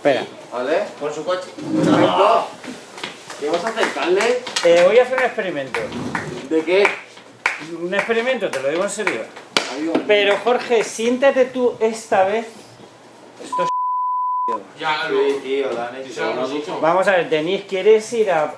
Espera. ¿Vale? Con su coche. ¿Qué vas a hacer, Carles? Eh, voy a hacer un experimento. ¿De qué? Un experimento, te lo digo en serio. Pero Jorge, siéntate tú esta vez. Esto es... Ya, Sí, tío, la han Sí, hecho. se lo. Vamos a ver, Denis, ¿quieres ir a...?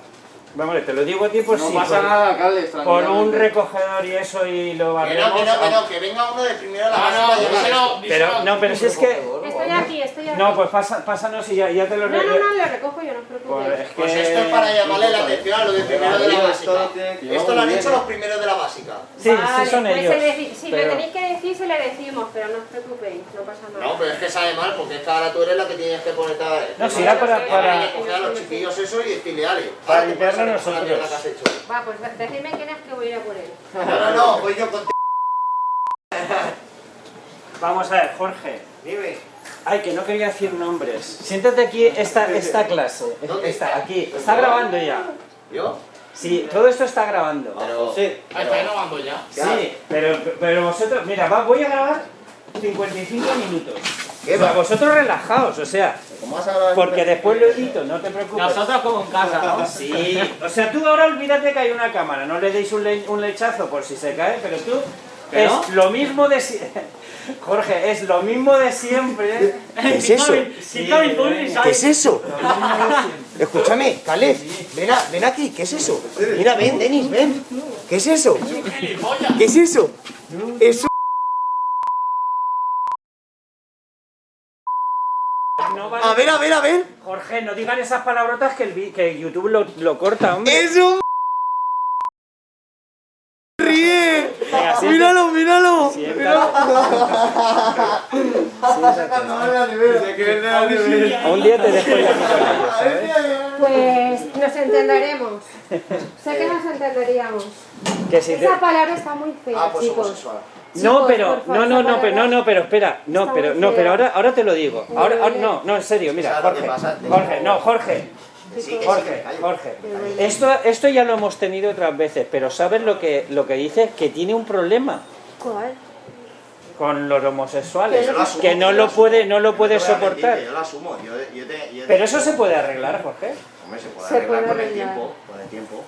Vamos, te lo digo a ti por No si... pasa por, nada, Carles, por un recogedor y eso y lo Que no, barremos. que no, que no, que venga uno de primero a la No, básica no, esto. Pero, díselo. no, pero si es que... Estoy aquí, estoy aquí. No, pues pasa, pásanos y ya, ya te lo... No, re- no, no, lo recojo yo, no os Pues, preocupéis. es que... Pues esto es para llamarle la atención a los de primero de la básica. esto lo que lo han hecho los primeros de la básica. Sí, Vale, sí son pues ellos. deci- si pero- le tenéis que decir, se le decimos, pero no os preocupéis, no pasa nada. No, pero es que sabe mal, porque es que ahora tú eres la que tienes que poner a No, si era para- para- coger a los chiquillos eso y decirle, ale, Para limpiarlo nosotros. mierda que has hecho. Va, pues decidme quién es que voy a ir a por él. No, no, no, voy yo contigo. Vamos a ver, Jorge. Dime. Ay, que no quería decir nombres. Siéntate aquí esta, esta clase. ¿Dónde está? aquí. Está grabando ya. ¿Yo? Sí, todo esto está grabando. Pero... Sí, Ah, está grabando ya. sí, pero, pero vosotros, mira, va, voy a grabar 55 minutos. ¿Qué O sea, va? vosotros relajaos, o sea, ¿Cómo vas a grabar? porque después lo edito, no te preocupes. Nosotros como en casa, ¿no? Sí, o sea, tú ahora olvídate que hay una cámara, no le deis un, le- un lechazo por si se cae, pero tú ¿Que es no? lo mismo de si- Jorge, es lo mismo de siempre. ¿Qué es eso? Sí, ¿Qué es eso? Siempre. Escúchame, Caleb, ven, a- ven aquí, ¿qué es eso? Mira, ven, Denis, ven. ¿Qué es eso? ¿Qué es eso? Eso. A ver, a ver, a ver. Jorge, no digan esas palabrotas que, el vi- que YouTube lo, lo corta, hombre. Es un. Ríe. Venga, siéntate- Míralo, míralo. siéntate. Siéntate. Un día te dejo ir ¿sabes? Pues nos entenderemos. sé que nos entenderíamos. Que si te- Esa palabra está muy fea, Ah, pues chicos. No, Chicos, pero, favor, no, no, no, pero, no, no, pero espera, no, Está pero, no, pero ahora, ahora te lo digo. Ahora, no, no, en serio, mira, ¿Sabes lo que Jorge? Jorge, no, Jorge, Jorge. Jorge. Esto, esto ya lo hemos tenido otras veces, pero ¿sabes lo que, lo que dice? Que tiene un problema ¿Cuál? Con los homosexuales, lo asumo, que no lo asumo. puede, no lo No puede mentir, soportar. que Yo lo asumo. Yo, yo te, yo te- Pero eso se puede arreglar, Jorge. Hombre, se puede Se arreglar puede con el arreglar. tiempo. Con el tiempo.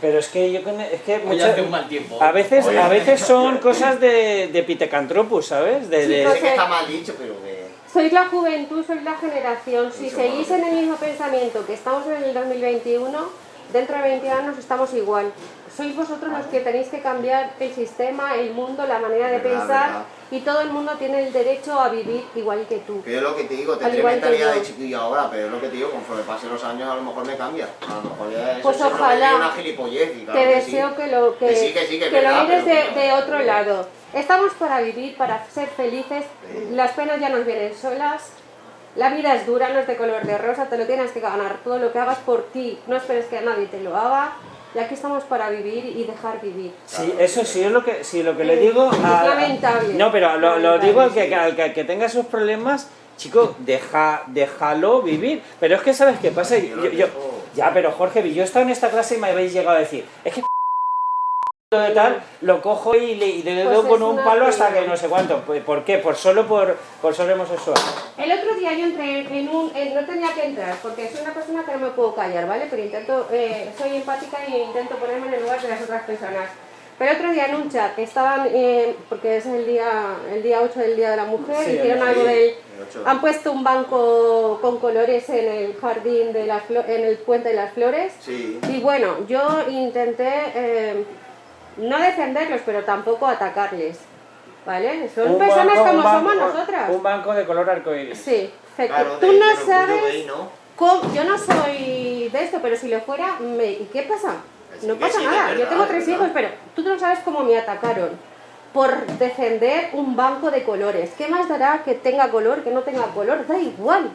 Pero es que yo es que muchas- hace un mal tiempo. a veces, Oye. a veces son cosas de, de Pitecantropus, ¿sabes? De, de- Chicos, Sé que está mal dicho, pero que... Sois la juventud, sois la generación. Si Mucho seguís en el mismo pensamiento que estamos en el 2021, dentro de 20 años estamos igual. Sois vosotros los que tenéis que cambiar el sistema, el mundo, la manera de Verdad, pensar verdad. y todo el mundo tiene el derecho a vivir igual que tú. Que yo lo que te digo, tendré mentalidad de chiquillo ahora, pero es lo que te digo, conforme pasen los años a lo mejor me cambia. A lo mejor ya Pues es que ojalá. una gilipollez y claro Te que deseo sí. que lo, que, Que sí, que sí, que es lo verdad, mires de, de otro lado. Estamos para vivir, para ser felices. Las penas ya nos vienen solas. La vida es dura, no es de color de rosa, te lo tienes que ganar todo lo que hagas por ti. No esperes que nadie te lo haga. Y aquí estamos para vivir y dejar vivir. Sí, eso sí es lo que, sí, lo que le digo a... Es lamentable. No, pero lo, digo al que, sí. al que, que tenga esos problemas, chico, deja, déjalo vivir. Pero es que, ¿sabes qué pasa? Yo ya, pero Jorge, yo he estado en esta clase y me habéis llegado a decir, es que de tal, lo cojo y le, y le Pues doy con un palo hasta que no sé cuánto. Pues, ¿Por qué? Por solo por, por ser homosexual. El otro día yo entré en un... en- no tenía que entrar porque soy una persona que no me puedo callar, ¿vale? Pero intento... eh, soy empática y intento ponerme en el lugar de las otras personas. Pero otro día en un chat estaban... eh, porque es el día el día 8 del Día de la Mujer, Sí, hicieron algo del... Han puesto un banco con colores en el jardín de las en el puente de las flores. Sí. Y bueno, yo intenté eh, no defenderlos, pero tampoco atacarles. ¿Vale? Son Un personas banco- como banco- somos nosotras. Un banco de color arcoíris. Sí. Claro, Tú de- no orgullo sabes gay, ¿no? cómo- Yo no soy de esto, pero si lo fuera, me- ¿y qué pasa? Sí, No pasa sí, nada. es Yo tengo verdad, tres es hijos, verdad. pero tú no sabes cómo me atacaron por defender un banco de colores. ¿Qué más dará que tenga color, que no tenga color? Da igual.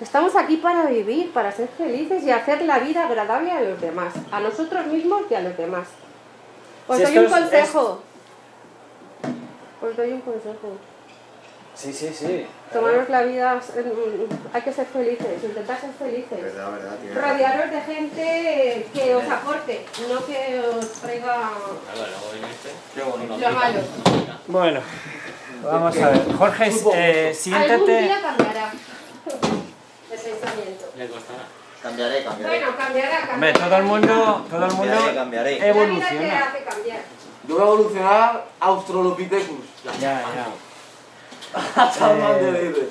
Estamos aquí para vivir, para ser felices y hacer la vida agradable a los demás, a nosotros mismos y a los demás. Os Si doy un es- consejo. Os doy un consejo. Sí, sí, sí. Tomaros la vida, hay que ser felices, intentar ser felices. Verdad, verdad. Rodearos de gente que os aporte, no que os traiga lo malo. Bueno, Vamos a ver. Jorge, eh, Algún día siéntate. cambiará el pensamiento. Le costará. Cambiaré, cambiaré. Bueno, cambiará, cambiará. Hombre, todo el mundo, todo el mundo Cambiaré, cambiaré. Evoluciona. hace cambiar. Yo voy a evolucionar Australopithecus. Ya, ya. Hasta más de libre.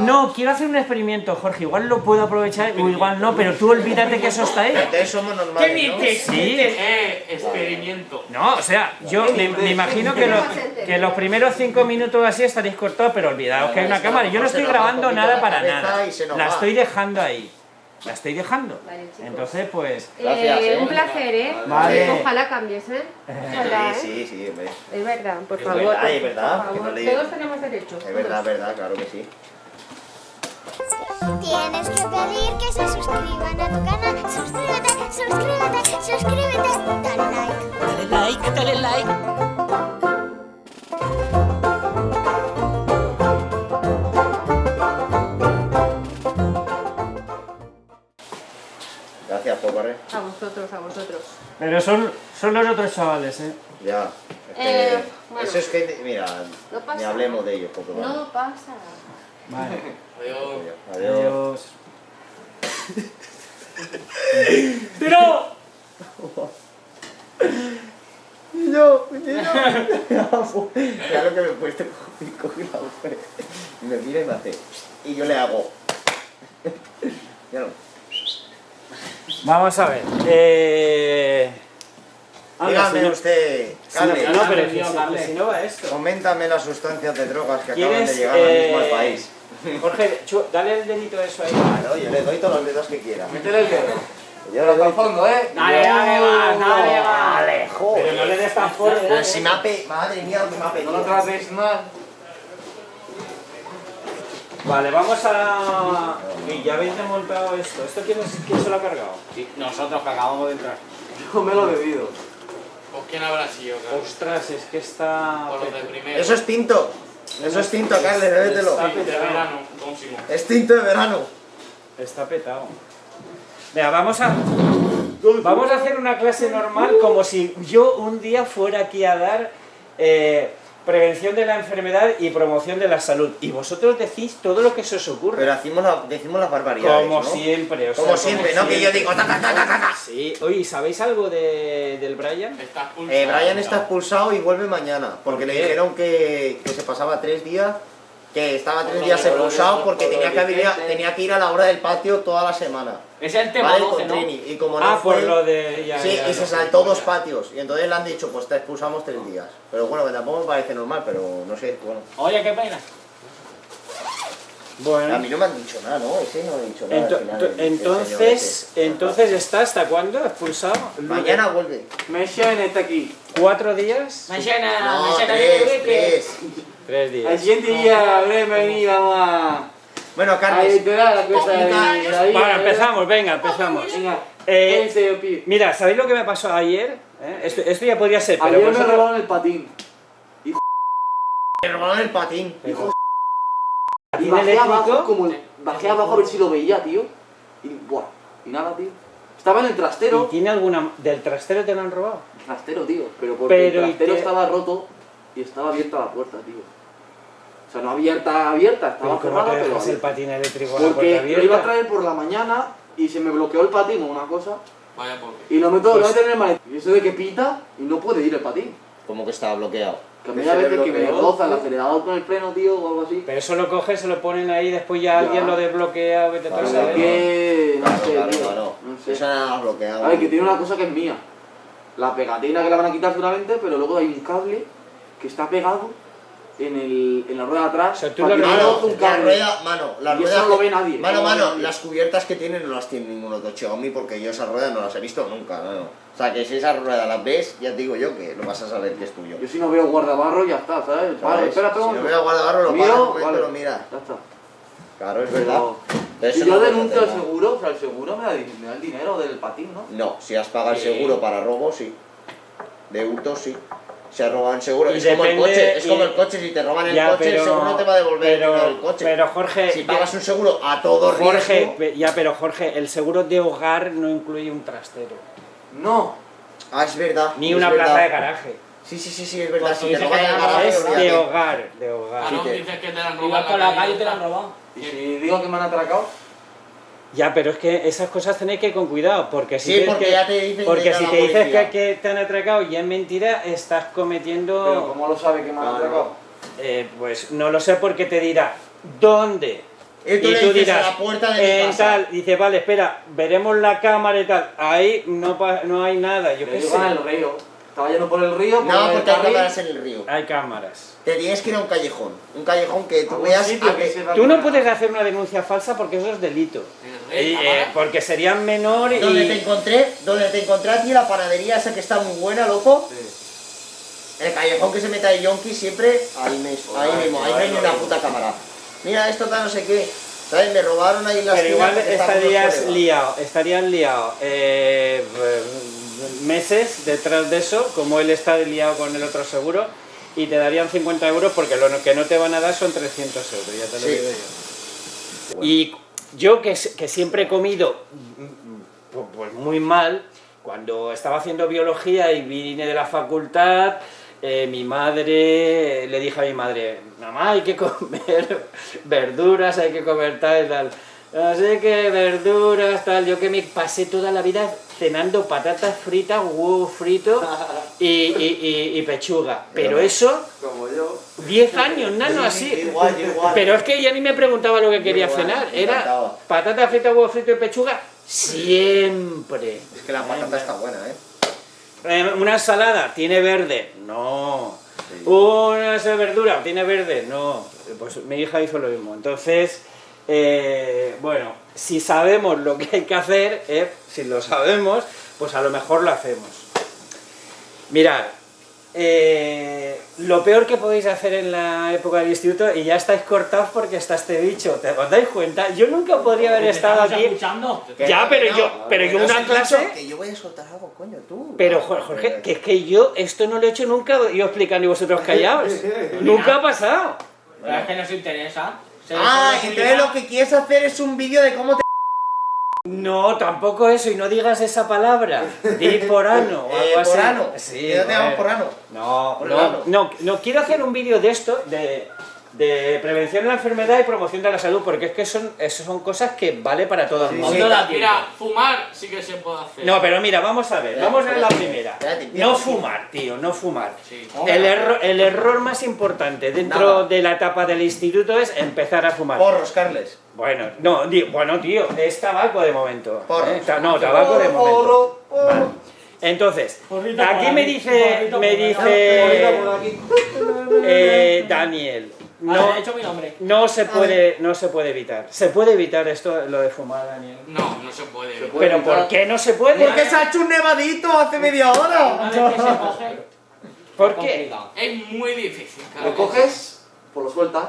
No, quiero hacer un experimento, Jorge. Igual lo puedo aprovechar o igual no, pero tú olvídate que eso está ahí. Entonces somos normales, ¿no? Sí. Eh, experimento. No, o sea, yo me, me imagino que los, que los primeros cinco minutos así estaréis cortados, pero olvidaos que hay una cámara. Yo no estoy grabando nada para nada. La estoy dejando ahí. La estoy dejando. Vale, chicos. Entonces, pues. Gracias, Eh, eh. un placer, ¿eh? Vale. Ojalá cambies, ¿eh? Ojalá, ¿eh? Sí, sí, sí, hombre. Es verdad, por Es favor. verdad, por- es verdad, por que favor. no le- Todos tenemos derechos. Es verdad, es verdad, claro que sí. Tienes que pedir que se suscriban a tu canal. Suscríbete, suscríbete, suscríbete. Dale like. Dale like, dale like. A vosotros, a vosotros. Pero son, son los otros chavales, ¿eh? Ya. Es que- Eh, bueno. Eso es que, mira, No pasa ni hablemos de ellos, porque vale. No pasa. Vale. Adiós. Adiós. Adiós. ¡Tiro! No, Ya lo que me he puesto y coge la mujer. Y me mira y me hace. Y yo le hago. Ya no. Vamos a ver. Eh... anda, Dígame usted, si no- pero si- si- Carles. si no va esto. coméntame las sustancias de drogas que acaban de ¿Quieres, llegar ahora mismo al eh, país. Jorge, chu- dale el dedito eso ahí. Claro, yo le doy todos los dedos que quiera. Métele el dedo. Yo el doy. fondo, ¿eh? Dale, dale, va, dale, va. Dale, joder. Pero no le des tan fuerte. Pero si me ha pe... Madre mía, lo que me ha No lo trates mal. Vale, vamos a... Y ya habéis desmontado esto. ¿Esto quién, es- quién se lo ha cargado? Nosotros que acabamos de entrar. Yo me lo he bebido. ¿Pues quién habrá sido, Carlos? Ostras, es que está... Por los de primero. Eso es tinto. Eso es tinto, Carles, bébetelo. Está Sí, de verano. Es tinto de verano. Está petado. Venga, vamos a... Vamos a hacer una clase normal como si yo un día fuera aquí a dar eh, prevención de la enfermedad y promoción de la salud. Y vosotros decís todo lo que se os ocurre. Pero decimos, la- decimos las barbaridades, como ¿no? siempre, o sea, Como siempre, ¿no? Que yo digo... ta, ta, ta, ta, ta, ta. Sí. Oye, ¿sabéis algo de, del Brian? Estás pulsado. Eh, Brian está expulsado y vuelve mañana. Porque ¿Por le dijeron que, que se pasaba tres días... Que estaba tres días expulsado por porque tenía que, venir a- tenía que ir a la hora del patio toda la semana. Es el tema ¿Vale? 12, Con ¿no? Trini. Y como no Ah, fue... por lo de... ya, Sí, ya, y se saltó dos patios. Y entonces le han dicho, pues te expulsamos tres días. Pero bueno, que tampoco me parece normal, pero no sé, bueno. Oye, qué pena. A Bueno, mí no me han dicho nada, ¿no? Ese no ha dicho nada. ento- al final, to- el- señor entonces, entonces está hasta cuándo expulsado? Mañana vuelve. Meshane está aquí. ¿Cuatro días? Mañana, No, mañana tres, tres. Tres El días. siguiente día habré venido a... Bueno, A Carles, enterar la cosa de Carles. David. Bueno, empezamos, venga, empezamos. Venga, Eh. Mira, ¿sabéis lo que me pasó ayer? ¿Eh? Esto, esto ya podría ser, pero Ayer me robaron el patín. me robaron el patín. Pero- Y ¿Patín bajé eléctrico? abajo, como el- bajé abajo a ver si lo veía, tío. Y, buah, y nada, tío. Estaba en el ¿Y trastero. tiene alguna... ¿Del trastero te lo han robado? Trastero, tío. Pero porque Pero, ¿y el trastero estaba roto y estaba abierta la puerta, tío. O sea, no abierta, abierta, estaba ¿Pero cómo cerrada, pero el patín eléctrico a la Porque lo iba a traer por la mañana y se me bloqueó el patín o una cosa. Vaya por Y lo meto, Pues- lo meto en el maletín. Y eso de que pita y no puede ir el patín. Como que estaba bloqueado. Que a veces que me roza el acelerador con el freno, tío, o algo así. Pero eso lo coges, se lo ponen ahí, después ya Ya. alguien lo desbloquea, vete Claro, Es saber. claro. que... no sé, claro, tío. claro. No sé. Eso nada más bloqueado. A ver, que tiene una cosa que es mía. La pegatina que la van a quitar seguramente, pero luego hay un cable que está pegado en, el, en la rueda de atrás. O sea, tú para lo que no ves- roce Mano, un la cable. rueda, mano, la Y rueda. eso no lo ve nadie, Mano, no mano, nadie. las cubiertas que tienen no las tiene ningún otro Xiaomi porque yo esas ruedas no las he visto nunca, no. O sea, que si esas ruedas las ves, ya te digo yo que lo vas a saber que es tuyo. Yo si no veo guardabarro ya está, ¿sabes? Vale, espera, espera. Si no veo guardabarro, lo Miro, paras un momento vale. y lo mira. Ya está. Claro, es verdad. Pero si no yo denuncio el seguro, o sea, el seguro me da, me da el dinero del patín, ¿no? No, si has pagado el Sí. seguro para robo, sí. De hurto, sí. Se el seguro. Y es como el depende- coche, es y- como el coche. Si te roban el Ya, coche, pero- el seguro no te va a devolver pero- el coche. Pero Jorge, si pagas un seguro a todo Jorge, riesgo... ya, pero Jorge, el seguro de hogar no incluye un trastero, No. Ah, es verdad. ni es una verdad. plaza de garaje. Sí, sí, sí, sí, es verdad. Pues Si te roban el garaje, Es de hogar, de hogar. Claro, que- dices que te la han robado vas por la calle te la han robado. Y si digo que me han atracado, Ya, pero es que esas cosas tenéis que ir con cuidado, porque si, Sí, porque que- ya te dicen porque que si te dices que, que te han atracado y es mentira, estás pero cometiendo... ¿cómo lo sabe que me han Claro. atracado? eh, pues no lo sé porque te dirá, ¿dónde? Y tú le dices a la puerta de mi en casa. tal, dice, vale, espera, veremos la cámara y tal. Ahí no, pa- no hay nada, yo qué digo en el sé. río. Estaba yendo por el río, por No, el porque hay cámaras en el río. Hay cámaras. Te tienes que ir a un callejón. Un callejón que tú veas que Tú no puedes hacer una denuncia falsa porque eso es delito. Eh, cámara. porque serían menor y... Donde te encontré, donde te encontré a ti la panadería esa que está muy buena, loco. Sí. El callejón que se meta de yonki siempre, ahí mismo, ahí mismo, ahí no ay, hay ni una puta cámara. Mira, esto tal, no sé qué. ¿Sabes? Me robaron ahí las Pero igual estarías liado. estarías liado eh, meses detrás de eso, como él está liado con el otro seguro, y te darían 50 euros porque lo que no te van a dar son 300 euros, ya te lo Sí. digo yo. Y yo que, que siempre he comido mm, mm, pu- pues muy mal, cuando estaba haciendo biología y vine de la facultad, eh, mi madre, le dije a mi madre, mamá, hay que comer verduras, hay que comer tal y tal. Así que verduras, tal, yo que me pasé toda la vida cenando patatas fritas, huevo frito y, y- y- y pechuga. Pero eso, Como yo. 10 años, nano, así. Igual, yo igual. Pero es que ya ni me preguntaba lo que quería igual, cenar. Era encantaba. patata frita, huevo frito y pechuga siempre. Es que la patata está buena, ¿eh? Eh, Una ensalada, ¿tiene verde? No. Una verdura, ¿tiene verde? No. Pues mi hija hizo lo mismo. Entonces, eh, bueno, si sabemos lo que hay que hacer, eh, si lo sabemos, pues a lo mejor lo hacemos. Mirad, eh, lo peor que podéis hacer en la época del instituto, y ya estáis cortados porque está este bicho, ¿te os dais cuenta? Yo nunca podría haber ¿Te estado aquí... escuchando? Ya, no, pero no, yo, pero que yo no una clase... Que yo voy a soltar algo, coño, tú. Pero Jo- Jorge, que es que yo esto no lo he hecho nunca, yo explicando y vosotros callados. nunca ha pasado. Pero es que nos interesa. Ah, entonces lo que quieres hacer es un vídeo de cómo te... No, tampoco eso, y no digas esa palabra. Di porano o algo Eh, así. porano. Sí, Que no te llamas joder. porano. No, Porano. no, no, no, quiero hacer un vídeo de esto, de, de prevención de la enfermedad y promoción de la salud, porque es que son, eso son cosas que vale para todo el mundo. Mira, fumar sí que se puede hacer. No, pero mira, vamos a ver, vamos a ver la primera. No fumar, tío, no fumar. Sí. El error, el error más importante dentro Nada. de la etapa del instituto es empezar a fumar. Porros, Carles. Bueno, no, di- bueno, tío, es tabaco de momento. Porros. ¿eh? Ta- No, tabaco de momento. Porro, porro. Vale. Entonces, aquí me dice, me dice eh, Daniel, No. no, he hecho mi nombre. no se puede, no se puede evitar. ¿Se puede evitar esto, lo de fumar, Daniel? No, no se puede. Se puede. Pero evitar. ¿por qué no se puede? Porque se ha hecho un nevadito hace media hora. Vez que se coge, ¿Por es qué? Es muy difícil, Lo coges, pues lo sueltas.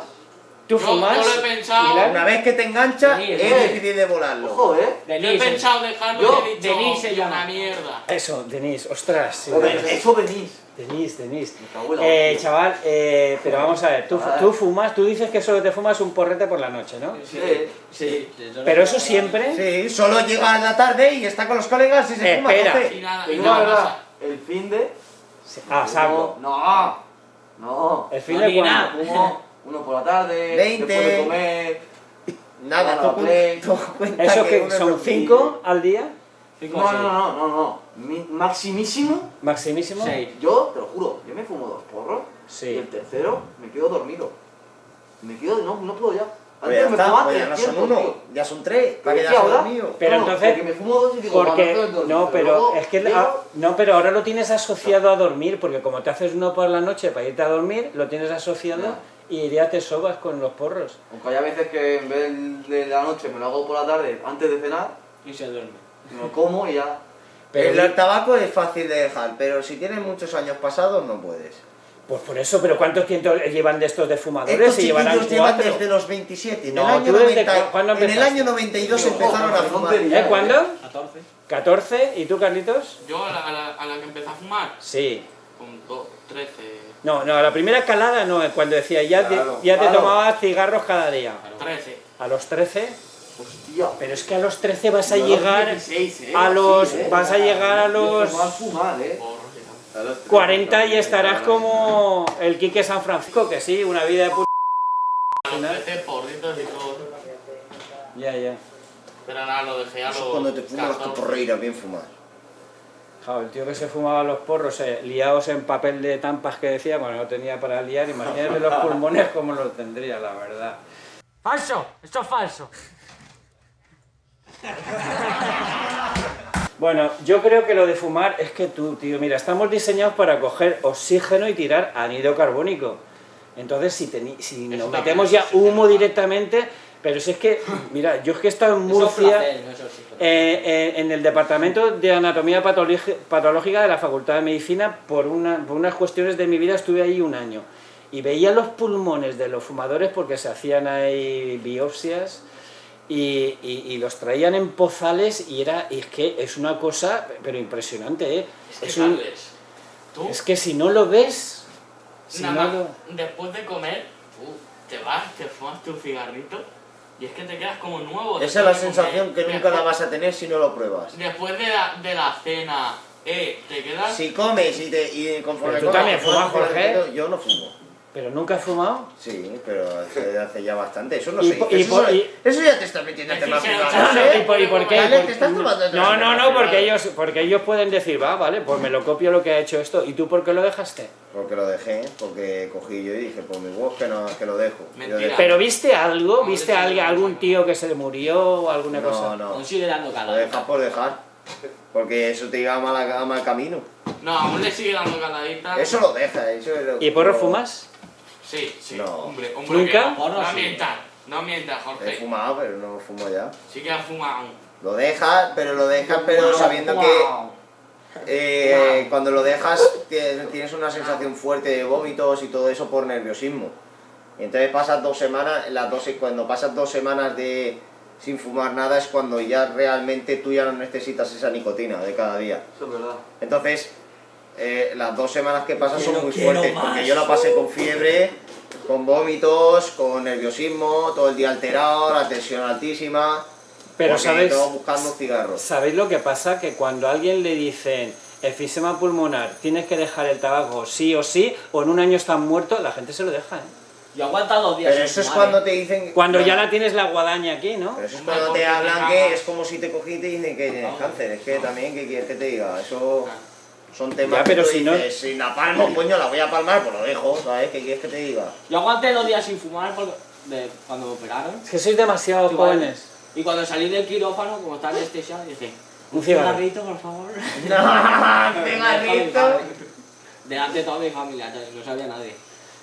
¿Tú Yo- fumas? yo lo he pensado. Pilar? Una vez que te engancha, Sí, es eh. difícil de volarlo. Ojo, eh. Yo he pensado dejarlo Yo- y he dicho, Denise se "Tío, llama". una mierda. Eso, Denise, ostras. sí. Eso venís. Denise, Denise. Me cago en la Eh, chaval, eh, pero vamos a ver, tú, tú fumas, tú dices que solo te fumas un porrete por la noche, ¿no? Sí. Sí. Pero eso siempre... Sí, solo llega en la tarde y está con los colegas y se fuma. Espera. Y nada, y nada pasa. el fin de. Ah, saco. No, no. ¿El fin No, de nada. Fumo uno por la tarde, Veinte. después de comer. Nada, Bueno, tú, play. ¿Eso que son un- cinco al día? Cinco No, no, no, no, no. Mi- maximísimo. ¿Maximísimo? Seis. Yo, te lo juro, yo me fumo dos porros y Sí. el tercero me quedo dormido. Me quedo, no, no puedo ya. Pues ya me está, fumaba pues ya no son 300, uno, tío. ya son tres. Para que ¿Qué ya ahora? dormido. Pero No, entonces- Porque me fumo dos y digo, Porque, no, pero luego es que, llego- ah, no, pero ahora lo tienes asociado a dormir, porque como te haces uno por la noche para irte a dormir, lo tienes asociado. Y ya te sobas con los porros. Aunque hay veces que en vez de la noche me lo hago por la tarde antes de cenar, Y se duerme. me lo como y ya. Pero, el tabaco es fácil de dejar, pero si tienes muchos años pasados no puedes. pues por eso, pero ¿cuántos tiempos llevan de estos de fumadores? Estos Se llevan cuatro. desde los 27. En No, el año, tú desde 90 cu- ¿cuándo en el año 92 Ojo, empezaron a fumar. ¿Eh? ¿Cuándo? 14. 14. ¿Y tú, Carlitos? Yo a la, a, la, a la que empecé a fumar, Sí. Con do- 13, No, no, la primera calada no, cuando decía ya, te- Claro, ya te claro. tomabas cigarros cada día. 13. A los 13, Hostia. pero es que a los 13 vas a Yo a los llegar 16, eh, a los- sí, eh. vas a llegar a los- Fumar, fumar, eh. Porros y tal. 40 y estarás como el Quique San Francisco, que sí, una vida de puta. Ofrece porritos y todo. Ya, ya. Pero nada, lo dejé a los Eso es cuando te fumas las 14. caporreiras bien fumadas. Claro, el tío que se fumaba los porros eh, liados en papel de tampas que decía, bueno, no tenía para liar, imagínate los pulmones como los tendría, la verdad. ¡Falso! ¡Esto es falso! Bueno, yo creo que lo de fumar es que tú, tío, mira, estamos diseñados para coger oxígeno y tirar anhídrido carbónico. Entonces, si, si nos metemos ya humo directamente, pero si es que, mira, yo es que he estado en Murcia, placer, no eh, eh, en el departamento de anatomía patológi- patológica de la Facultad de Medicina, por, una, por unas cuestiones de mi vida estuve ahí un año. Y veía los pulmones de los fumadores porque se hacían ahí biopsias y, y- y los traían en pozales y era y es que es una cosa pero impresionante ¿eh? Es que, es, un- tú, es que si no lo ves si nada no lo- después de comer, te vas, te fumas tu cigarrito y es que te quedas como nuevo. Esa es la sensación comer. que nunca la Después- vas a tener si no lo pruebas. Después de la, de la cena, eh, te quedas... Si comes y, te, y conforme Pero tú comes, también fumas, Jorge. Yo no fumo. Pero nunca has fumado Sí, pero hace, hace ya bastante. Eso no sé. eso, eso- ya te estás metiendo en temas privados. No, ¿eh? ¿y por, y por qué? Dale, Por- te estás tomando el no no no porque ellos porque ellos pueden decir va vale pues me lo copio lo que ha hecho esto y tú por qué lo dejaste Porque lo dejé, porque cogí yo y dije, por mi huevos que, no, que lo dejo. Mentira. pero viste algo No, viste a no alguien lo algún tío que se murió o alguna No, cosa no. Aún sigue dando Lo calor. dejas por dejar. Porque eso te lleva a mal, a mal camino. No, aún le sigue dando caladita. Eso lo deja, eso es lo- y porro lo- fumas Sí, sí, No. hombre, hombre. ¿Nunca? que no. No mientas, no mientas, He Jorge. fumado, pero no fumo ya. Sí que has fumado. Lo dejas, pero lo dejas, pero sabiendo que eh, cuando lo dejas tie- tienes una sensación fuerte de vómitos y todo eso por nerviosismo. Y entonces pasas dos semanas, las dos, cuando pasas dos semanas de sin fumar nada es cuando ya realmente tú ya no necesitas esa nicotina de cada día. Eso es verdad. Entonces, eh, las dos semanas que pasan son muy fuertes, más. porque yo la pasé con fiebre, con vómitos, con nerviosismo, todo el día alterado, la tensión altísima. pero todo buscando cigarros. ¿Sabéis lo que pasa? Que cuando a alguien le dicen enfisema pulmonar, tienes que dejar el tabaco sí o sí, o en un año estás muerto, la gente se lo deja, ¿eh? Yo aguanta dos días. Pero eso es cuando ¿eh? te dicen... Cuando ya Pero la tienes la guadaña aquí, ¿no? eso es cuando te hablan que es como si te cogí y te dicen que tienes cáncer. Es que también, ¿qué quieres que te diga? Eso son temas Ya, pero que tú si no- dices, si la palmo, coño, la voy a palmar, pues lo dejo, ¿sabes? ¿Qué quieres que te diga? Yo aguanté dos días sin fumar porque de, cuando me operaron. Es que sois demasiado Sí, jóvenes. Y cuando salí del quirófano, como estaba anestesiado, dije, Un un cigarrito, por favor. ¡No! ¡Cigarrito! Delante de toda mi familia, no sabía nadie.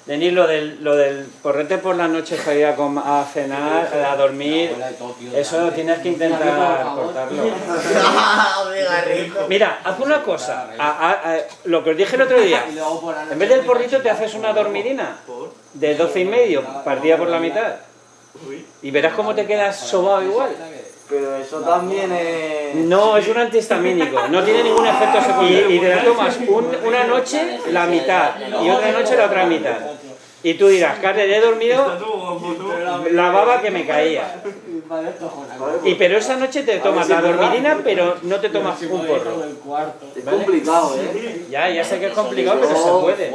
Denis, lo del, lo del porrete por la noche para ir a, com- a cenar, a dormir, eso tienes que intentar cortarlo. Mira, haz una cosa, a- a- a- lo que os dije el otro día, en vez del porrito te haces una dormidina de 12 y medio, partida por la mitad, y verás cómo te quedas sobado igual. Pero eso también es... No, es un antihistamínico, no tiene ningún efecto secundario. Y, y te la tomas un- una noche la mitad y otra noche la otra mitad. Y tú dirás, Carles, he dormido la baba que me caía. Y pero esa noche te tomas la dormidina, pero no te tomas un porro. Es complicado, ¿eh? Ya, ya sé que es complicado, pero se puede.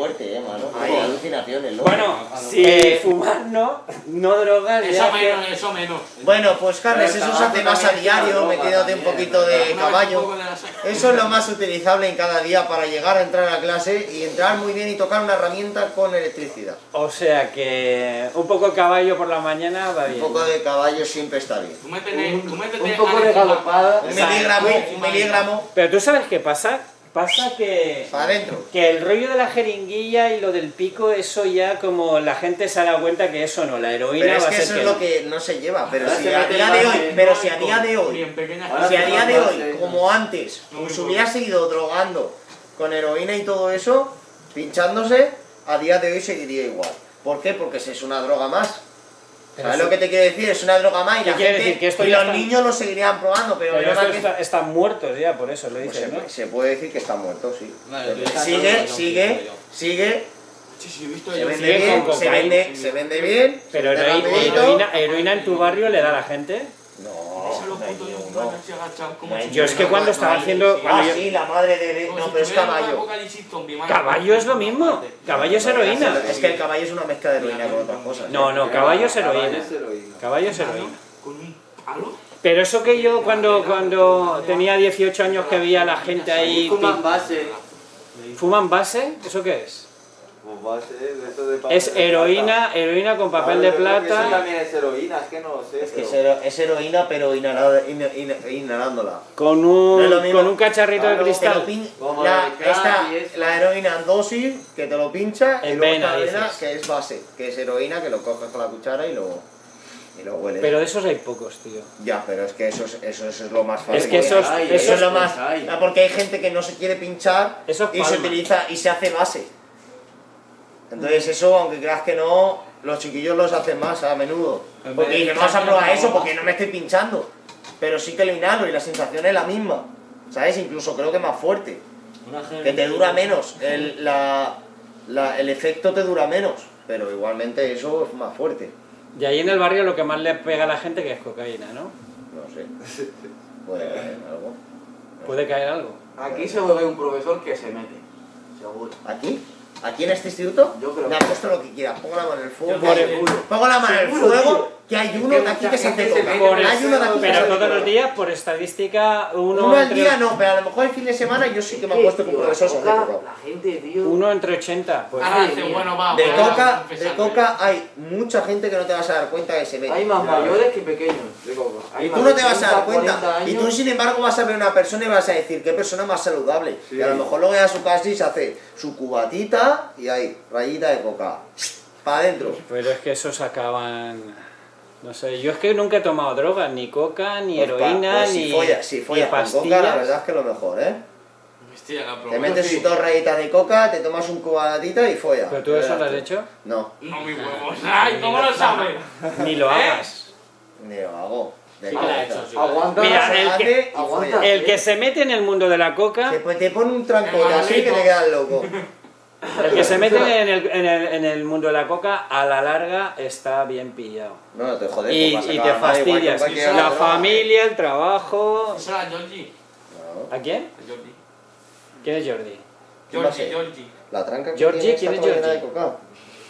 Fuerte, eh, mano. Hay alucinaciones, ¿no? Bueno, si fumar no, no drogas, Eso menos, que... eso menos. Bueno, pues Carles, eso se hace más a diario, metiéndote un poquito de un caballo. Eso es lo más utilizable en cada día para llegar a entrar a clase y entrar muy bien y tocar una herramienta con electricidad. O sea que un poco de caballo por la mañana va Un bien. poco de caballo siempre está bien. Tú métete, tú métete Un poco de galopada. Un miligramo, un miligramo Pero tú sabes qué pasa? Pasa que... para adentro. Que el rollo de la jeringuilla y lo del pico, eso ya como la gente se ha dado cuenta que eso no, la heroína Pero es va que a ser eso que es no. lo que no se lleva. Pero Ahora si se a día de hoy, pero si a día de hoy, si a día de hoy, como antes, hubiera seguido drogando con heroína y todo eso, pinchándose, a día de hoy seguiría igual. ¿Por qué? Porque si es una droga más. Pero ¿Sabes lo que te quiero decir? Es una droga más y ¿Qué la gente decir? Que esto y los niños lo seguirían probando, pero, Pero que- está- están muertos ya, por eso lo pues dices, se, ¿no? se puede decir que está muerto, sí. Vale, Sigue, sigue, sigue, Sí, sí, he visto se vende sigue bien, se vende, se vende bien, Pero se vende heroína, heroína en tu barrio le da a la gente. No, Yo es que cuando estaba haciendo... Ah, sí, la madre de... No, pero es caballo. Caballo es lo mismo. Caballo es heroína. Es que el caballo es una mezcla de heroína con otras cosas. No, no, caballo es heroína. Caballo es heroína. Caballo es heroína. Con un palo. Pero eso que yo cuando, cuando tenía 18 años que veía a la gente ahí... Fuman base. ¿Fuman base? ¿Eso qué es? Es de heroína, heroína con plata. papel de que Eso plata, también es heroína, es que no lo sé. Es que es, es heroína, pero inhalada- in- in- inhalándola. con es un, con un cacharrito de cristal. pin- Como la, eso. heroína en dosis, que te lo pincha, y En luego vena, que es base, que es heroína, que lo coges con la cuchara y lo, y lo hueles. Pero de esos hay pocos, tío. Ya, pero es que eso es, eso, es lo más fácil. Es que esos- eso es lo más... pues hay. Porque hay gente que no se quiere pinchar Eso es y se utiliza y se hace base. Entonces eso, aunque creas que no, los chiquillos los hacen más a menudo. En Porque dicen, vamos a probar eso boca". porque no me estoy pinchando. Pero sí que lo inhalo y la sensación es la misma. ¿Sabes? Incluso creo que más fuerte. Que te dura menos. El, la, la- el efecto te dura menos. Pero igualmente eso es más fuerte. Y ahí en el barrio lo que más le pega a la gente que es cocaína, ¿no? No sé. Puede haber algo. Puede caer algo. Aquí se ve un profesor que se mete. Seguro. ¿Aquí? ¿Aquí en este instituto? Yo creo Me que- apuesto lo que quieras. Pongo la mano en el fuego. Pongo la mano en el fuego. Que hay Es uno de aquí que se hace coca. mete Por Hay eso- uno de aquí que se pero todos los días, por estadística, uno, Uno al entre, día no, pero a lo mejor el fin de semana yo sí que me he puesto con Tío, profesor se hace la coca. La gente, tío. uno entre 80. Pues. Dice, bueno, va. De coca, de coca hay mucha gente que no te vas a dar cuenta que se mete. Hay más mayores que pequeños de coca. Hay Y tú no te vas a 30, dar cuenta. 40 Y tú, sin embargo, vas a ver una persona y vas a decir qué persona más saludable. Sí. Y a lo mejor luego llega a su casa y se hace su cubatita y ahí, rayita de coca. Para adentro. Pero es que esos acaban. No sé, yo es que nunca he tomado drogas, ni coca, ni Pues heroína, pues ni, si follas, si ni follas con pastillas. coca, la verdad es que lo mejor, ¿eh? Hostia, la Te metes sí. dos rayitas de coca, te tomas un cubatita y follas. ¿Pero tú eso lo has hecho? No, No, mi huevos. Ay, ¿cómo lo sabes? Ni lo ¿Eh? hagas. ni lo hago. Sí hecho, sí. Aguanta. Mira, el que- y aguanta. follas. El que se mete en el mundo de la coca, Te, te pone un tranco así que te quedas loco. el que se mete en el, en el, en el mundo de la coca, a la larga está bien pillado. No, no te jodes. Y, te fastidias. La familia, el trabajo. Eso era Georgie. No, ¿A quién? A Georgie. ¿Quién es Jordi? Georgie. Georgie. La tranca que Georgie, ¿quién es Georgie? coca.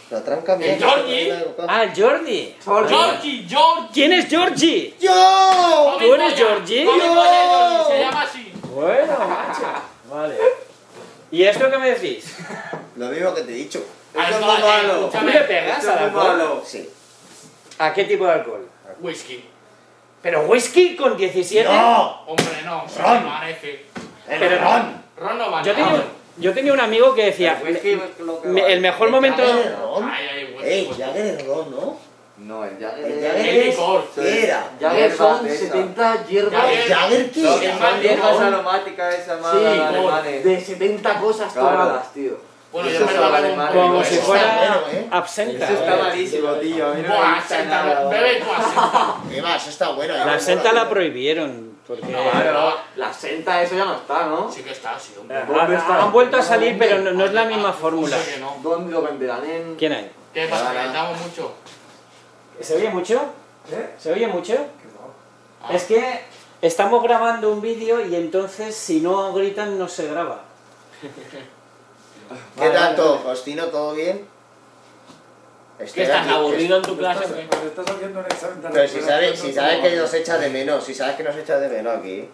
La tranca mía ¿El coca. Ah, Jordi. Georgie, Georgie. ¿Quién es Georgie? ¡Yo! ¿Tú eres polla, Georgie, se llama así. Bueno, macho. Vale. ¿Y esto qué me decís? Lo mismo que te he dicho. Esto es Alcohol, muy eh, malo. ¿Tú le pegas al alcohol? Sí. ¿A qué tipo de alcohol? Whisky. ¿Pero whisky con 17? ¡No! Hombre, no. Ron. El Pero- ron. Ron no vale. Yo tenía, yo tenía un amigo que decía, El whisky es lo que me- vale. el mejor El momento... Ron. Ay, ay, whisky. Ey, Jagger es ron, ¿no? No, el Jagger El. Jagger es... licor. ¿Qué era? Jagger son Hierbas de esas. 70 hierbas. Jagger- ¿El Jagger qué No, son hierbas aromáticas esas más Sí, alemanes. De 70 cosas Claro. tomadas, tío. Bueno, yo me lo hago Como si fuera ¿eh? absenta. Eso está malísimo, tío. No Buah, gusta senta, nada. bebe tú asenta. ¿Qué va? Eso está bueno. ya La me senta mola. la prohibieron. Porque No, Claro, la senta, eso ya no está, ¿no? Sí que está, sí, hombre. Ah, ¿Dónde está? han vuelto a salir, pero no, no es la misma fórmula. No. ¿Dónde lo venderán? En... ¿Quién hay? ¿Qué pasa? ¿Calentamos mucho? ¿Se oye mucho? ¿Se oye mucho? Ah. Es que estamos grabando un vídeo y entonces si no gritan no se graba. ¿Qué tanto, Faustino? ¿Todo bien? ¿Qué estás aquí, aburrido en tu clase? Estás, pues estás haciendo un examen de Pero si sabes, si sabes que nos echa de menos, si sabes que nos echa de menos aquí.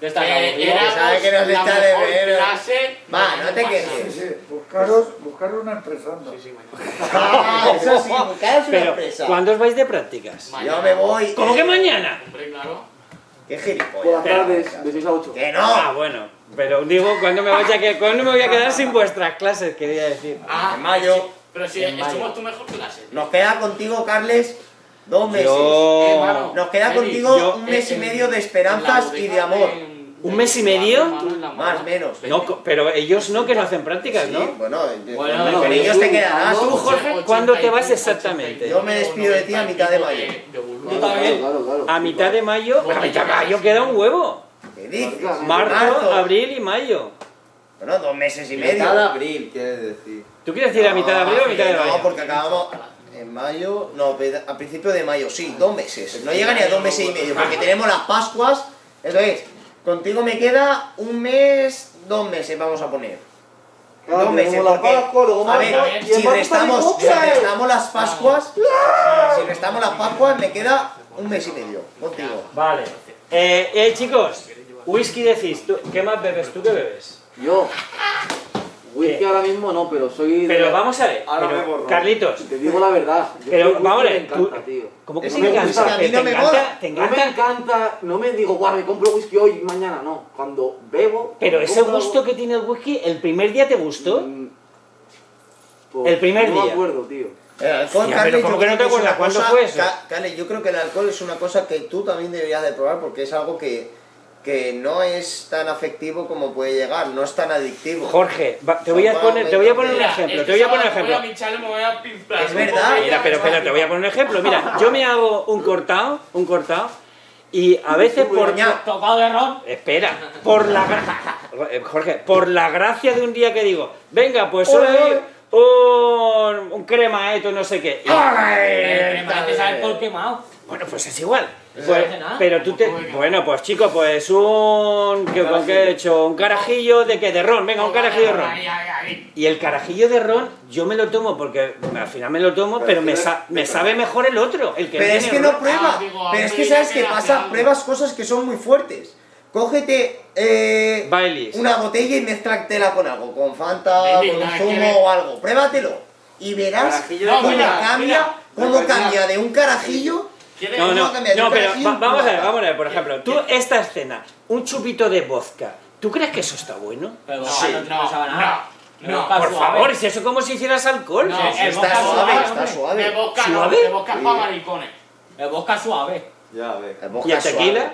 ¿Qué estás Eh, aburrido? éramos sabe que nos la echa de mejor ver. clase Va, no te quejes. Sí, sí, buscaros, buscaros una empresa. anda. Sí, sí, bueno. Ah, eso sí, buscaros una Pero, empresa. ¿cuándo os vais de prácticas? Yo me voy. ¿Cómo que mañana? Hombre, claro. Qué Por gilipollas. las tardes, de 6 a 8. Que Ah, no. bueno. Pero digo, ¿cuándo me, a que- ¿cuándo me voy a quedar sin vuestras clases? Quería decir. Ah, En mayo. Pero si somos tu mejor clase. Nos queda contigo, Carles, dos meses. Yo... Hermano. Nos queda contigo yo- un mes y medio de esperanzas y de amor. ¿Un mes y medio? Más menos. No, pero ellos no, que no hacen prácticas, Sí, ¿no? bueno, Bueno, con no, ellos te quedarás. Tú, tú. Jorge, ¿cuándo te vas exactamente? Yo me despido de ti a mitad de mayo. Yo también. Claro, claro. A mitad de mayo... A mitad de mayo queda un huevo. ¿Qué dices? Marzo, abril y mayo. Bueno, dos meses y medio. Mitad de abril, quieres decir. ¿Tú quieres decir a mitad de abril o a mitad de No, mayo? porque acabamos. En mayo, no, a principio de mayo, sí, dos meses. No llega ni a dos meses y medio, porque tenemos las Pascuas. Entonces, contigo me queda un mes, dos meses, vamos a poner. Claro, dos meses, tenemos la porque, Pascua, luego a ver, marzo, y en si marzo restamos, si las Pascuas, si restamos las Pascuas, me queda un mes y medio contigo. Vale. Eh, eh, chicos, whisky decís, ¿tú, ¿qué más bebes? ¿Tú qué bebes? Yo. Whisky ahora mismo no, pero soy. de- Pero vamos a ver, Ahora pero, me borro. Carlitos, Te digo la verdad. yo Pero, vamos a me ver, tú- encanta, tío. ¿cómo que Es te encanta? whisky a mí ¿Te no me encanta? mola. ¿Te No me encanta? encanta, no me digo, guau, me compro whisky hoy y mañana, no. Cuando bebo. Pero me ese gusto que tiene el whisky, ¿el primer día te gustó? Mm, pues, El primer no día. me acuerdo, tío. El alcohol, Carles, pero ¿cómo yo que no te acuerdas? ¿Cuándo fue eso? Ca- Carles, yo creo que el alcohol es una cosa que tú también deberías de probar porque es algo que, que no es tan afectivo como puede llegar, no es tan adictivo. Jorge, va- te voy a poner, te voy a poner un ejemplo, te voy a poner un ejemplo. Es verdad. Mira, pero espera, te voy a poner un ejemplo. Mira, yo me hago un cortado, un cortado, y a veces por... Tocado de ron. Espera, por la Jorge, por la gracia de un día que digo, venga, pues soy un, un cremaeto, no sé qué. Y- Eh, Me parece saber por quemado. bueno, pues es igual. Pues, nada. pero tú te. Bueno, pues chico, pues un. ¿qué, ¿Con qué he hecho? Un carajillo de qué? De ron, venga, un carajillo de ron. Y el carajillo de ron, yo me lo tomo porque al final me lo tomo, pero me, sa- me sabe mejor el otro, el que Pero es que no prueba. Ah, digo, pero es que sabes qué que pasa, pruebas cosas que son muy fuertes. Cógete eh, Baileys. una botella y mezclátela con algo, con Fanta, Bailey, con un zumo o algo. Pruébatelo. Y verás Carajillo cómo cambia, mira, cómo cambia de un carajillo. No, no, ¿Cómo cambia de no, un pero va- vamos a ver, vamos a ver, por ejemplo, tú esta escena, un chupito de vodka, ¿tú crees que eso está bueno? Pero Sí, no, no, no, nada. no, Por suave. favor, si eso es como si hicieras alcohol. No, Sí, sí, el Está vodka suave, suave, está suave. De vodka no, ¿Suave? de vodka es para maricones. El vodka suave. Ya, a ver. El vodka ¿Y el tequila?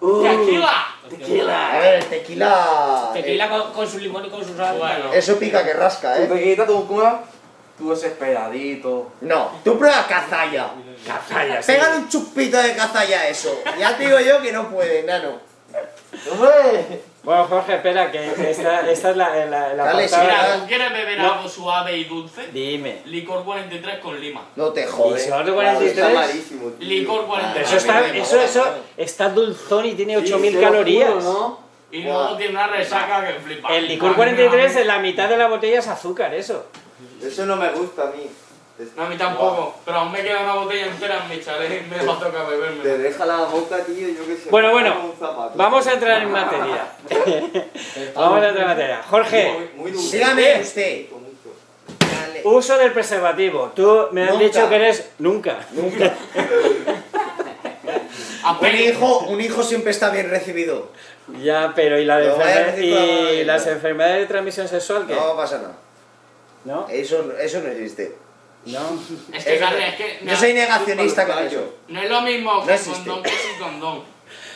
Uh, ¡Tequila! A ver, el tequila. Tequila con, con su limón y con su sal. Bueno. eh, eso pica que rasca, eh. tequilita, tu cura, tú desesperadito. No, tú pruebas cazalla. Cazalla, sí. Pégale un chupito de cazalla a eso. Ya te digo yo que no puede, nano. ¡Hombre! Bueno, Jorge, espera, que esta, esta es la, la, la Dale, sí, Mira, ¿tú quieres beber No. algo suave y dulce? Dime. Licor 43 con lima. No te ¿Y jodes. vamos de Está 43? malísimo, tío. Licor Pero 43. eso está, eso, eso está dulzón y tiene 8000 Sí, calorías. juro, ¿no? Y luego tiene una resaca que flipa. El licor 43 en la mitad de la botella es azúcar, eso. Eso no me gusta a mí. No, a mí tampoco. Pero aún me queda una botella entera en mi chalet y me va a tocar Te beberme. deja la boca, tío, yo qué sé. Bueno, bueno, vamos a entrar en materia. vamos a entrar en materia. Jorge, Muy, muy dulce. Dígame usted. Dale. uso del preservativo. Tú me has dicho que eres... Nunca. Nunca. Un hijo, un hijo siempre está bien recibido. Ya, pero ¿y, la de y las enfermedades de transmisión sexual qué? No pasa nada. ¿No? Eso, eso no existe. No. Es que, Eso- Carles, es que. Yo soy negacionista con eso. No es lo mismo No existe. condón que sin condón.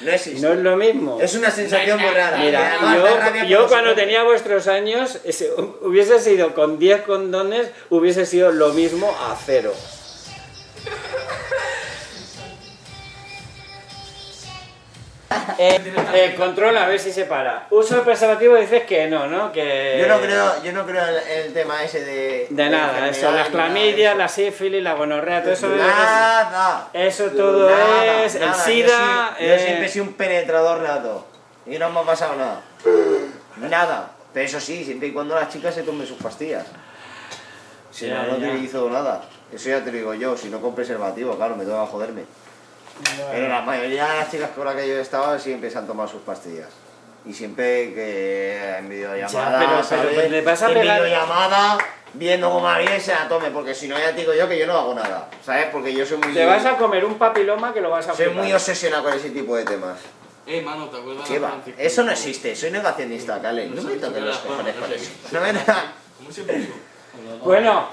No existe. No es lo mismo. Es una sensación muy rara. Y Mira, yo, cuando tenía vuestros años, ese- hubiese sido con 10 condones, hubiese sido lo mismo a cero. Eh, eh, controla, a ver si se para. Uso de preservativo dices que no, ¿no? Que... Yo no creo, yo no creo en el tema ese de... De nada, eso, las clamidias, la sífilis, la gonorrea, todo eso es... Nada. Eso todo Nada, es... El nada. SIDA... Yo, soy- yo eh, siempre he sido un penetrador nato. Y no me ha pasado nada. Nada. Pero eso sí, siempre y cuando las chicas se tomen sus pastillas. Si Ya, no, no ya. utilizo nada. Eso ya te lo digo yo, si no con preservativo, claro, me toca joderme. Pero la mayoría de las chicas con las que yo he estado siempre se han tomado sus pastillas. Y siempre que en videollamada, Ya, pero- pero ¿sabes? le vas a en pegar- videollamada, viendo cómo bien se la tome, porque si no ya te digo yo que yo no hago nada, ¿sabes? Porque yo soy muy... Te vas a comer un papiloma que lo vas a Soy flipar. muy obsesionado con ese tipo de temas. Eh, mano, ¿te acuerdas ¿Qué va? Eso no existe, soy negacionista, Cale. No me toques los cojones con eso. No me ¿Cómo se puso? Bueno,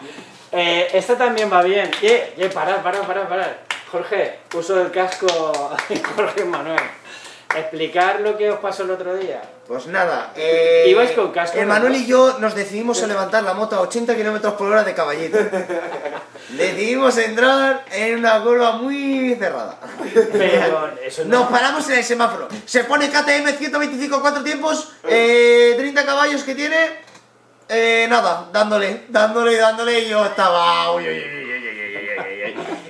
eh, esta también va bien. Eh, eh, parad, parad, parad, parad. Jorge, uso del casco Jorge Manuel. Explicar lo que os pasó el otro día. Pues nada, eh, Ibais con casco, Emanuel ¿no? y yo nos decidimos a levantar la moto a 80 km por hora de caballito. decidimos entrar en una curva muy cerrada. Pero eso no. Nos paramos en el semáforo. Se pone KTM 125 cuatro tiempos, eh, 30 caballos que tiene. Eh, nada, dándole, dándole, dándole. Y yo estaba. Uy, uy, uy,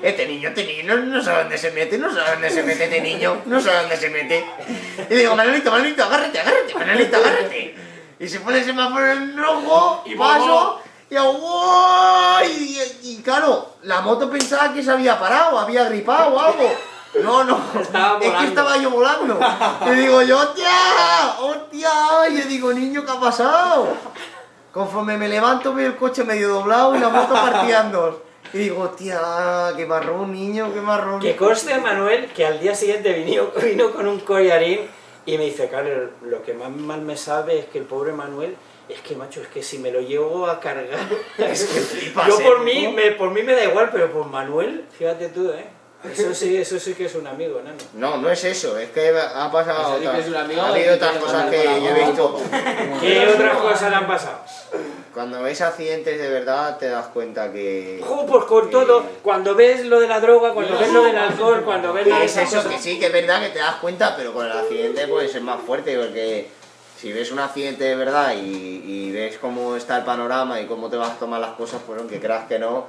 este niño, este niño, no, no sabe dónde se mete, no sabe dónde se mete este niño, no sabe dónde se mete. Y digo, Manolito, Manolito, agárrate, agárrate, Manolito, agárrate. Y se pone el semáforo en rojo, Y paso, y hago, "Wow", y, y, claro, la moto pensaba que se había parado, había gripado o algo. No, no, Estaba es que estaba yo volando. Y digo yo, hostia, hostia, y yo digo, niño, ¿qué ha pasado? Conforme me levanto veo el coche medio doblado y la moto partida en dos. Y digo, hostia, qué marrón, niño, qué marrón. Que conste, Manuel, que al día siguiente vino, vino con un collarín y me dice, Carlos, lo que más mal me sabe es que el pobre Manuel, es que, macho, es que si me lo llevo a cargar... es que yo ¿eh, por mí, me, por mí me da igual, pero por Manuel, fíjate tú, ¿eh? Eso sí, eso sí que es un amigo, nano. No, no es eso, es que ha pasado Eso sí que otras, es un amigo ha habido otras cosas que yo he visto. ¿Qué otras cosas le han pasado? Cuando ves accidentes de verdad te das cuenta que... Jo, pues con todo, cuando ves lo de la droga, cuando ves lo del alcohol, cuando ves de es esas eso, cosas- que sí, que es verdad que te das cuenta, pero con el accidente pues es más fuerte, porque si ves un accidente de verdad y, y ves cómo está el panorama y cómo te vas a tomar las cosas, pues aunque creas que no,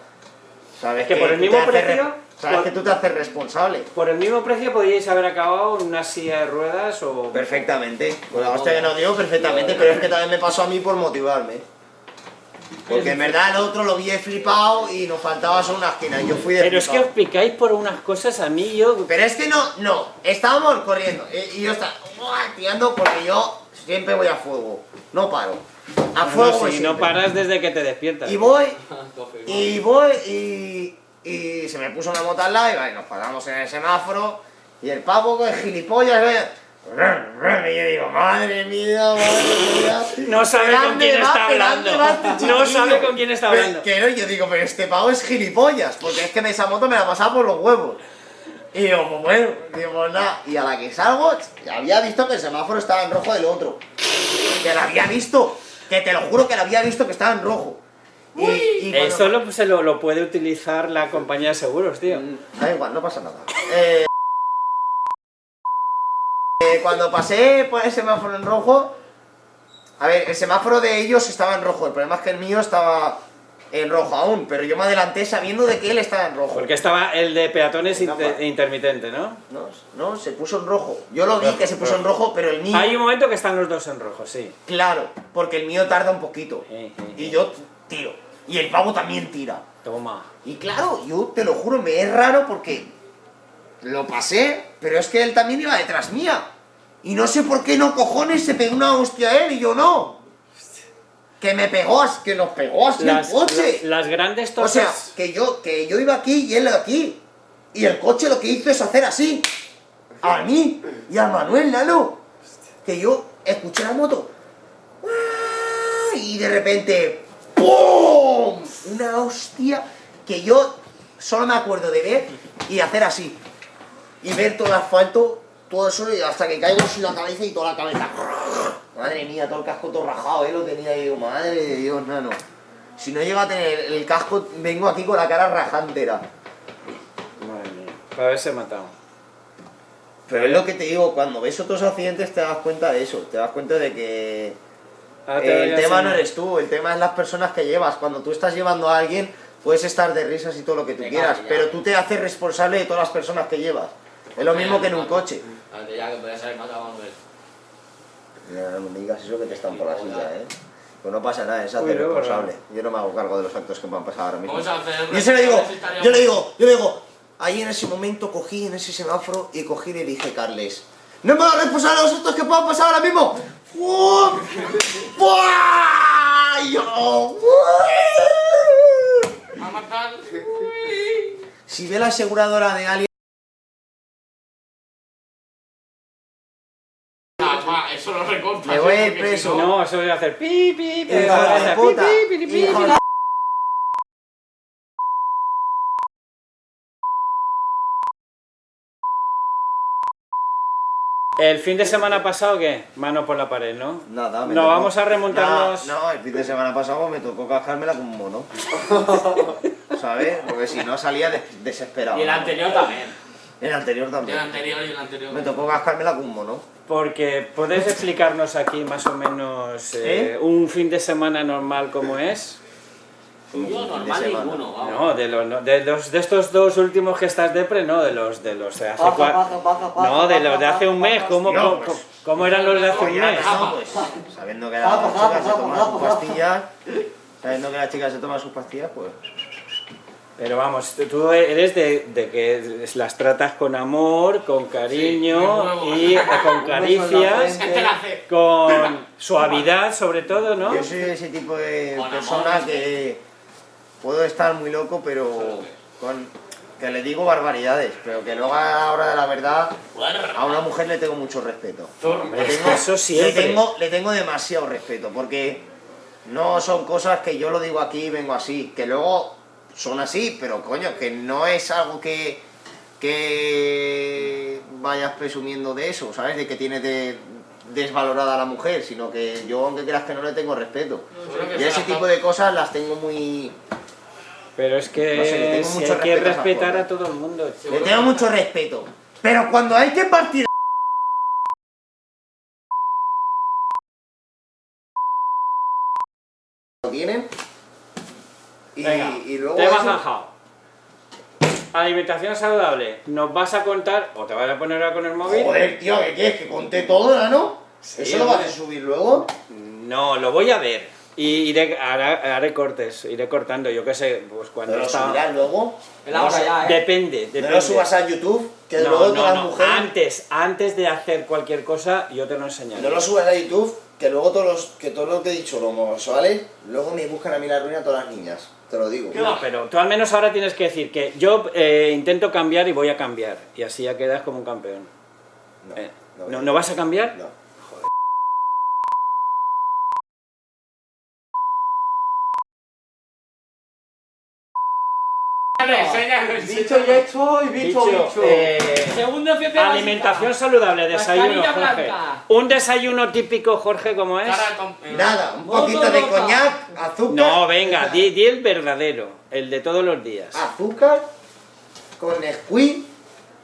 sabes Es que por el mismo precio, re- sabes por- que tú te haces responsable. Por el mismo precio podríais haber acabado en una silla de ruedas o... Perfectamente. Con la hostia que no dio, perfectamente, pero es que también me pasó a mí por motivarme. Porque en verdad el otro lo vi flipado y nos faltaba solo una esquina. y Yo fui de Pero es que os picáis por unas cosas a mí, yo... Pero es que no, no, estábamos corriendo eh, y yo estaba tirando porque yo siempre voy a fuego, no paro. A fuego No, voy si no paras desde que te despiertas. Y voy, y voy, y, y se me puso una moto al lado y vale, nos paramos en el semáforo y el pavo con el gilipollas, ve, y yo digo, madre mía, madre mía. No sabe ¿Pero con quién está ¿Pero hablando. No sabe con quién está Pero- hablando. Que no, yo digo, pero este pavo es gilipollas, porque es que esa moto me la pasaba por los huevos. Y digo, pues bueno, digo, pues nada. Y a la que salgo, había visto que el semáforo estaba en rojo del otro. Que lo había visto. Que te lo juro que lo había visto que estaba en rojo. Y, y cuando- Esto lo, se lo, lo puede utilizar la compañía de seguros, tío. Da igual, no pasa nada. Eh, eh, cuando pasé por el semáforo en rojo, a ver, el semáforo de ellos estaba en rojo, el problema es que el mío estaba en rojo aún, pero yo me adelanté sabiendo de que él estaba en rojo. Porque estaba el de peatones inter- intermitente, ¿no? No, no, se puso en rojo. Yo lo vi que se puso en rojo, pero el mío, Hay un momento que están los dos en rojo, sí. claro, porque el mío tarda un poquito. Eh, eh, Y eh. yo tiro. Y el pavo también tira. Toma. Y claro, yo te lo juro, me es raro porque lo pasé, pero es que él también iba detrás mía. Y no sé por qué no cojones se pegó una hostia a él y yo no. Que me pegó, que nos pegó así Las, el coche. la- las grandes o sea, que yo, que yo iba aquí y él aquí. Y el coche lo que hizo es hacer así. A mí y a Manuel Lalo. Que yo escuché la moto. ¡ah! Y de repente. ¡Pum! Una hostia que yo solo me acuerdo de ver y hacer así. Y ver todo el asfalto, todo eso, y hasta que caigo sin la cabeza y toda la cabeza. Madre mía, todo el casco todo rajado, ¿eh? Lo tenía y digo, madre de Dios, nano. Si no llego a tener el casco, vengo aquí con la cara rajantera. Madre mía. Para haberse matado. Pero es lo que te digo, cuando ves otros accidentes te das cuenta de eso, te das cuenta de que Te voy el tema no eres tú, el tema es las personas que llevas. Cuando tú estás llevando a alguien, puedes estar de risas y todo lo que tú Venga, quieras, ya. pero tú te haces responsable de todas las personas que llevas. Es lo mismo que en un coche. Antes ya que podías haber matado a Manuel. Ya, no me digas eso que te están por la silla, ¿eh? Pues no pasa nada, es hacer responsable. Yo no me hago cargo de los actos que me han pasado ahora mismo. Vamos a hacer... Y se lo digo, yo le digo, yo le digo, ahí en ese momento cogí en ese semáforo y cogí y le dije, Carles, no me hagas responsable de los actos que puedan pasar ahora mismo. Matar. Si ve la aseguradora de alguien, Ah, eso lo recortas. Me voy a ir porque preso. no- eso voy a hacer pi, pi, pi. pi, pi, pi, pi, pi. de- El fin de semana pasado, ¿qué? Mano por la pared, ¿no? Nada, me No, tocó- vamos a remontarnos. No, no, el fin de semana pasado me tocó cajármela como un mono. ¿Sabes? Porque si no salía des- desesperado. Y el anterior también. El anterior El también. anterior y el anterior. Me tocó cascármela como un mono. Porque podés explicarnos aquí más o menos eh, ¿Eh? un fin de semana normal como es. De normal semana. ninguno, vamos. No, de los, no, de los de estos dos últimos que estás depre, no, de los de los de hace Paja, cua- paja, paja, paja, No, de los de hace un mes, ¿cómo, No, cómo, pues. cómo eran los de hace un mes? no, pues, sabiendo que la chica se toma sus pastillas, sabiendo que la chica se toma sus pastillas, pues... Pero vamos, tú- eres de, de que las tratas con amor, con cariño Sí, y eh, con caricias, Este con suavidad sobre todo, ¿no? Yo soy ese tipo de Con persona amor. que puedo estar muy loco, pero con, que le digo barbaridades, pero que luego a la hora de la verdad a una mujer le tengo mucho respeto. Le es tengo, eso siempre. Le tengo, le tengo demasiado respeto, porque no son cosas que yo lo digo aquí y vengo así, que luego son así, pero coño, que no es algo que, que vayas presumiendo de eso, ¿sabes? De que tienes de desvalorada a la mujer, sino que yo, aunque creas que no le tengo respeto. Y se ese tipo de cosas las tengo muy... Pero es que No sé, le tengo si mucho hay que a respetar a todo el mundo. Le tengo mucho respeto. Pero cuando hay que partir... Lo tienen. Y, Venga, y luego... tema eso- zanjado. Alimentación saludable. ¿Nos vas a contar o te vas a poner ahora con el móvil? Joder, tío, ¿qué quieres? ¿Que conté todo, no? ¿Eso lo vas a subir luego? No, lo voy a ver. Y iré, haré, haré cortes, iré cortando, yo qué sé, pues cuando ¿Pero lo está... subirás luego? Hora ya, ¿eh? Depende, depende. No lo subas a YouTube, que No, luego no, todas las no, mujeres... Antes, antes de hacer cualquier cosa, yo te lo enseñaré. No lo subas a YouTube, que luego todos los, que todo lo que he dicho, los homosexuales, luego me buscan a mí la ruina todas las niñas. Te lo digo. No, pero tú al menos ahora tienes que decir que yo eh, intento cambiar y voy a cambiar. Y así ya quedas como un campeón. No, Eh, no, ¿No, ¿no vas a cambiar? no. Enséñalo, Dicho y hecho y bicho, bicho. eh, Segundo ciencia alimentación saludable, desayuno, Mascarilla Jorge. blanca. Un desayuno típico, Jorge, ¿cómo es? Cara con- Nada, un Moto poquito de coñac, azúcar... No, venga, di, di el verdadero, el de todos los días. Azúcar con squid,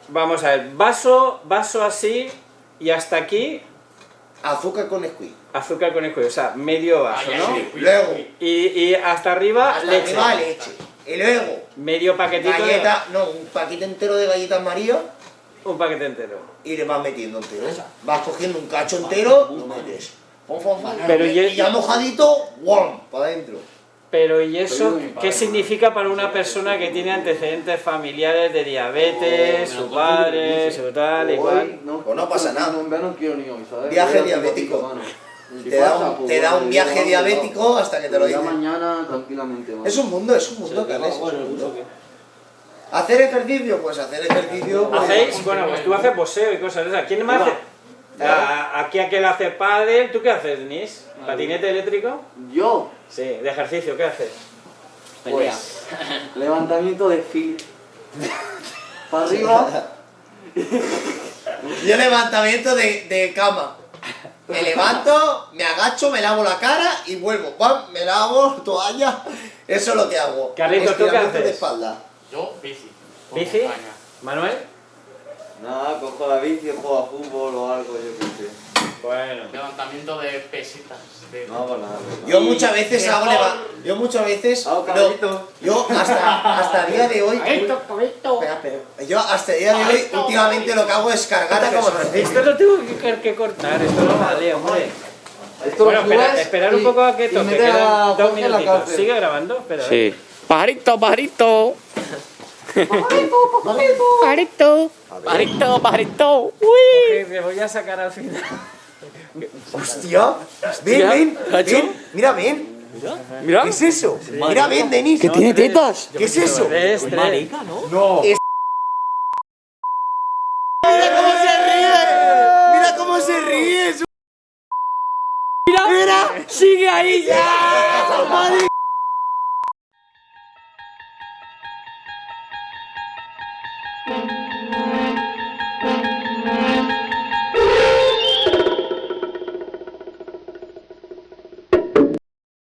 Vamos a ver, vaso, vaso así y hasta aquí, azúcar con squid. azúcar con escudo, o sea, medio vaso, Ay, ¿no? sí. Luego, Y, y hasta arriba, hasta leche. arriba leche. Y luego, Medio paquetito de- galleta, no, un paquete entero de galletas María Un paquete entero. y le vas metiendo entero. Vas cogiendo un cacho entero, lo metes. Pero y, ya mojadito, ¡guam! Para adentro. Pero ¿y eso qué significa para una persona que tiene antecedentes familiares de diabetes, Oh, su padre, su tal, igual? No, Pues no pasa nada. No, en verano quiero ni hoy, ¿sabes? Viaje diabético. Te da un, pues te da un viaje diabético hasta que te lo dicen. mañana tranquilamente. Es un mundo, es un mundo, Carles, es un mundo. ¿Hacer ejercicio? Pues hacer ejercicio... pues- ¿Hacéis? Bueno, pues tú haces boxeo y cosas de esas. ¿Quién más hace? A- Aquí aquel hace pádel, ¿tú qué haces, Denis? ¿Patinete eléctrico? Yo, Sí, de ejercicio, ¿qué haces? pues, levantamiento de fil. Para arriba, Yo levantamiento de, de cama. Me levanto, me agacho, me lavo la cara y vuelvo. Pam, me lavo, toalla. Eso es lo que hago. Carlitos, ¿tú qué Estiramiento de haces? espalda. Yo, bici. ¿Bici? ¿Manuel? nada, cojo la bici, juego a fútbol o algo, yo qué sé. Bueno. Levantamiento de pesitas. de- No hago nada. Yo muchas veces hago leva- Yo muchas veces. Hago no, yo hasta, hasta el día de hoy. Cabito. Espera, espera. Yo hasta el día de hoy, últimamente lo que hago es cargar personas. Esto lo tengo que, que cortar, esto no vale, hombre. Esto Bueno, espera- esperar un y- poco a que toque, a quedan dos minutitos. ¿Sigue grabando? Espera, a. Sí. Pajarito, pajarito. Pajarito. Pajarito, pajarito. Uy. Te voy a sacar al final. Hostia, ven, ven, ¿Cacho? ven, mira, ven. Mira. ¿Qué es eso? Mira, ven, Denis. Que tiene tetas. ¿Qué es eso? Tres. Marica, ¿no? No. Mira cómo se ríe. Mira cómo se ríe. su- Mira. Sigue ahí ya.